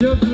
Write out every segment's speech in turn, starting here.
เดี๋ยวคุ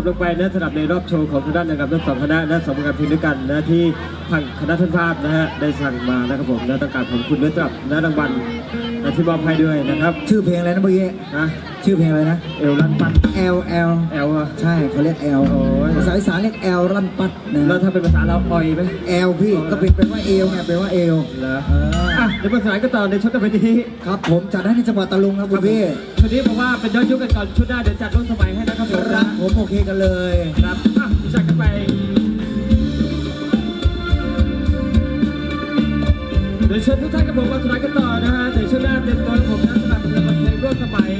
บลงไปนะสำหรับในรอบโชว์ของทางด้านนะครับทั้งสองคณะนะสองผลงานเพลงด้วยกันนะที่ทางคณะท่านภาพนะฮะได้สั่งมานะครับผมนะต้องการขอบคุณด้วยสำหรับนะรางวัล นะที่มอบให้ด้วยนะครับ ชื่อเพลงอะไรนะเมื่อกี้นะชื่อเพลงอะไรนะเอลลันปัด L L แอลอะใช่เขาเรียก L โอ้ยภาษาอีสานเรียก L ลั่นปัดนะแล้วถ้าเป็นภาษาเราออยไหม L พี่ก็เป็นเป็นว่าเอวไงเป็นว่าเอวเหรอเอออ่อะเดี๋ยวภาษาก็ต่อในชุดต่อไปนี้ครับผมจัดให้ในจังหวัดตะลุงครับคุณพี่ชุดนี้บอกว่าเป็นย้อนยุคกันก่อนชุดหน้าเดี๋ยวจัดร่วมสมัยให้นะครับผมครับผมโอเคกันเลยครับอะรู้จักกันไป ดี๋ยวเชิญทุกท่านกับผมมาสไลด์กันต่อนะฮะเดี๋ยวช่วงหน้าเต็มตัวกับผมนะสำหรับเพลงร่วมสมัย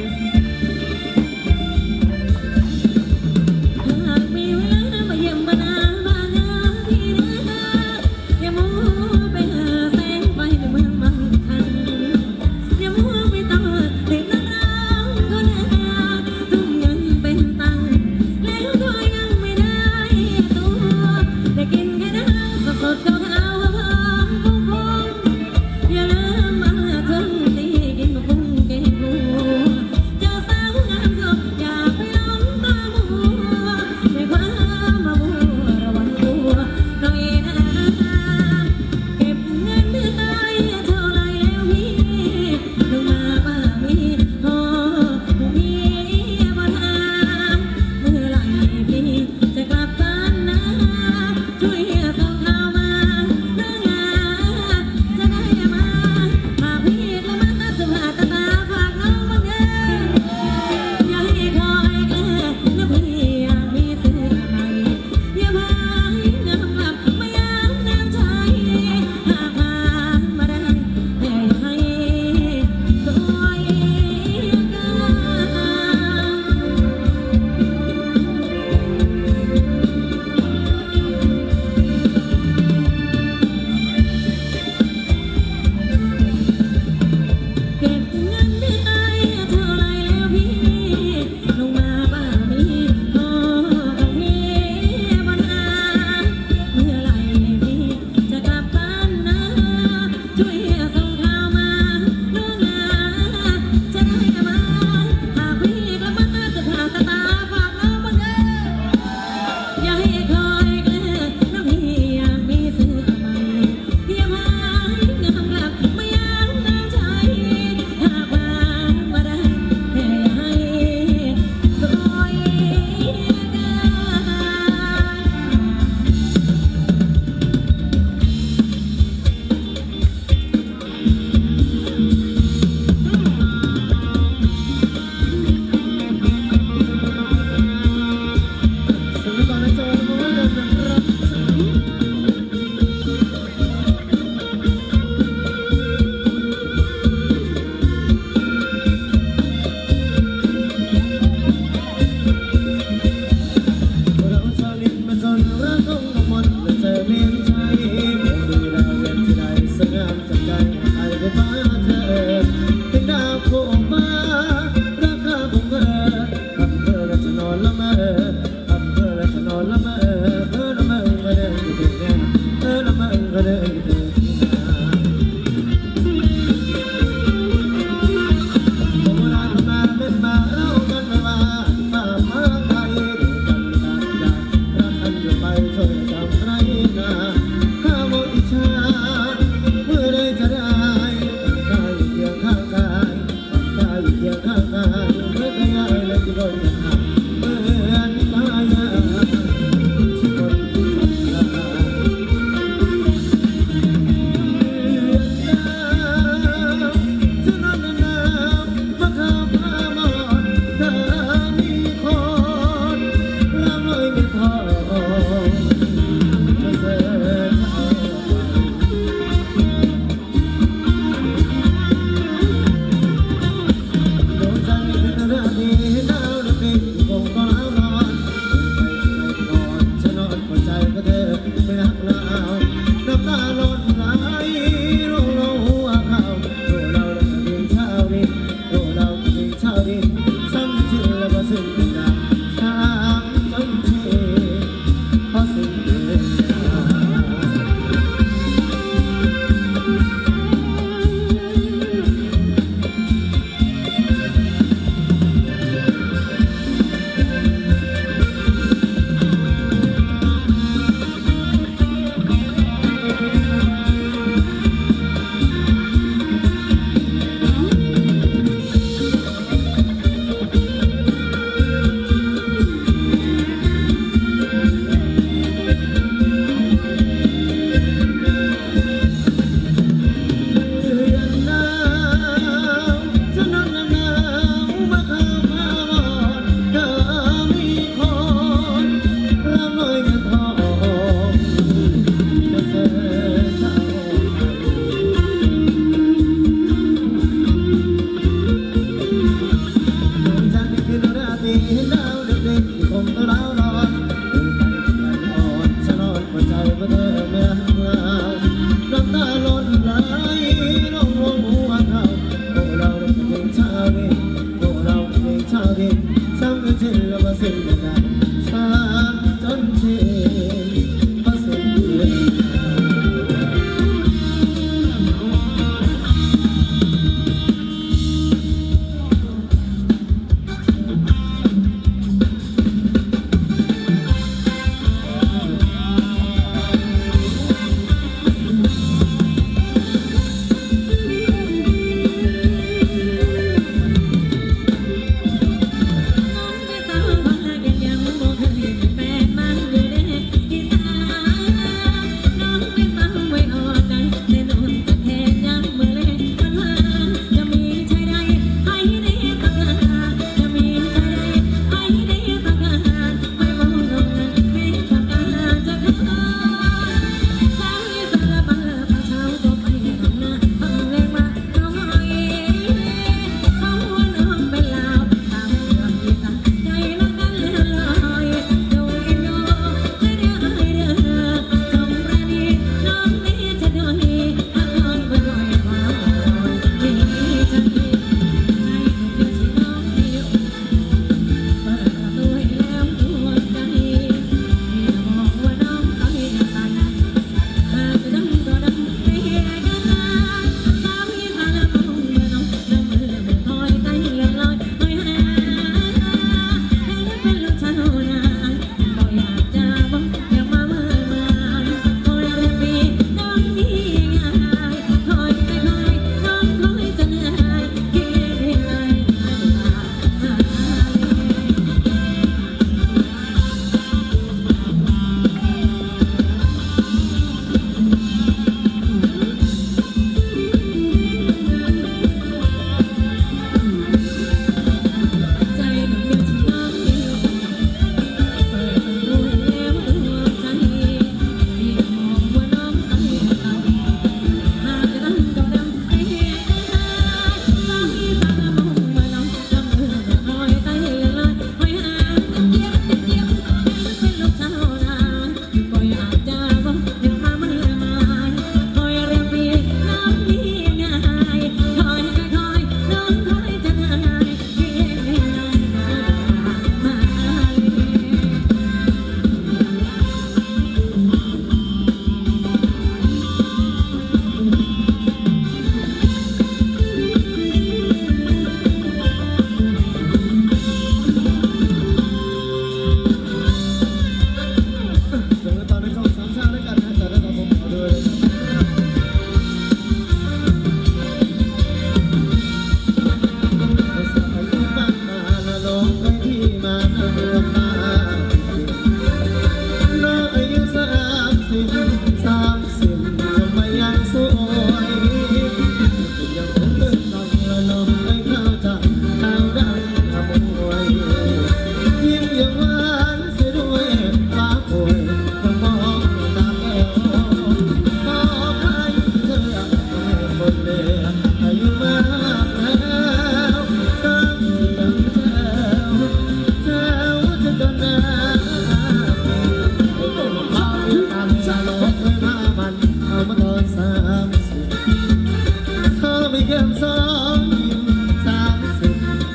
in the night.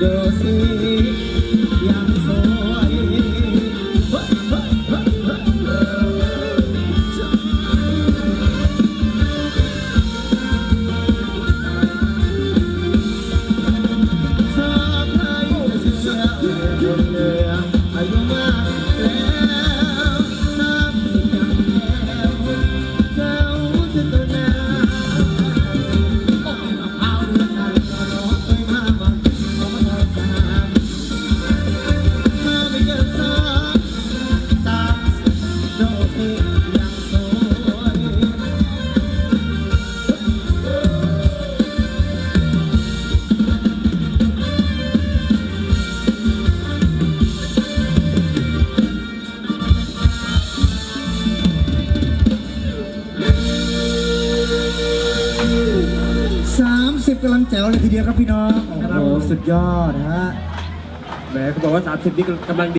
Because see. ยอดฮะแหมเขาบอกว่า 30 นี้กำลังดี